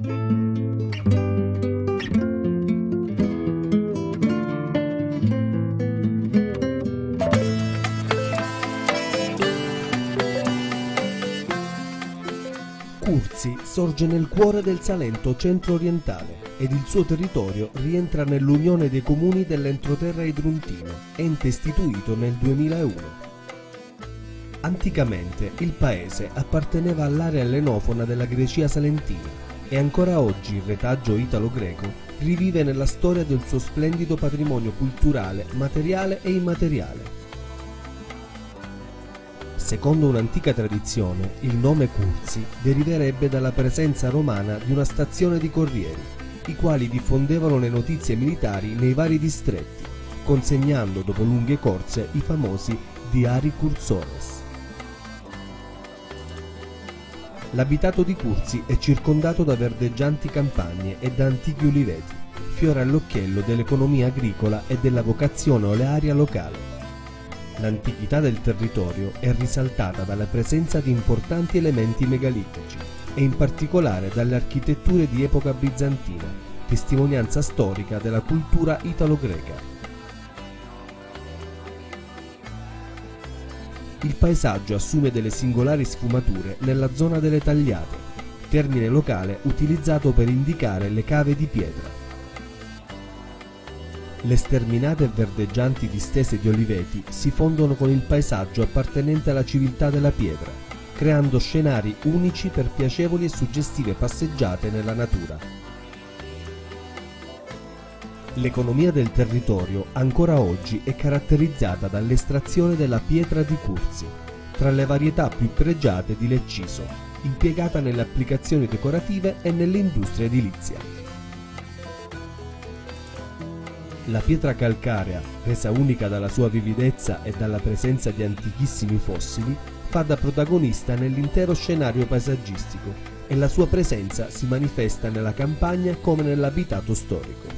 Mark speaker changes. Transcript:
Speaker 1: Curzi sorge nel cuore del Salento centro-orientale ed il suo territorio rientra nell'Unione dei Comuni dell'Entroterra Idruntino, ente istituito nel 2001. Anticamente il paese apparteneva all'area ellenofona della Grecia salentina e ancora oggi il retaggio italo-greco rivive nella storia del suo splendido patrimonio culturale, materiale e immateriale. Secondo un'antica tradizione, il nome Curzi deriverebbe dalla presenza romana di una stazione di corrieri, i quali diffondevano le notizie militari nei vari distretti, consegnando dopo lunghe corse i famosi diari cursores. L'abitato di Curzi è circondato da verdeggianti campagne e da antichi uliveti, fiore all'occhiello dell'economia agricola e della vocazione olearia locale. L'antichità del territorio è risaltata dalla presenza di importanti elementi megalitici e in particolare dalle architetture di epoca bizantina, testimonianza storica della cultura italo-greca. Il paesaggio assume delle singolari sfumature nella zona delle tagliate, termine locale utilizzato per indicare le cave di pietra. Le sterminate e verdeggianti distese di oliveti si fondono con il paesaggio appartenente alla civiltà della pietra, creando scenari unici per piacevoli e suggestive passeggiate nella natura. L'economia del territorio ancora oggi è caratterizzata dall'estrazione della pietra di Curzi, tra le varietà più pregiate di Lecciso, impiegata nelle applicazioni decorative e nell'industria edilizia. La pietra calcarea, resa unica dalla sua vividezza e dalla presenza di antichissimi fossili, fa da protagonista nell'intero scenario paesaggistico e la sua presenza si manifesta nella campagna come nell'abitato storico.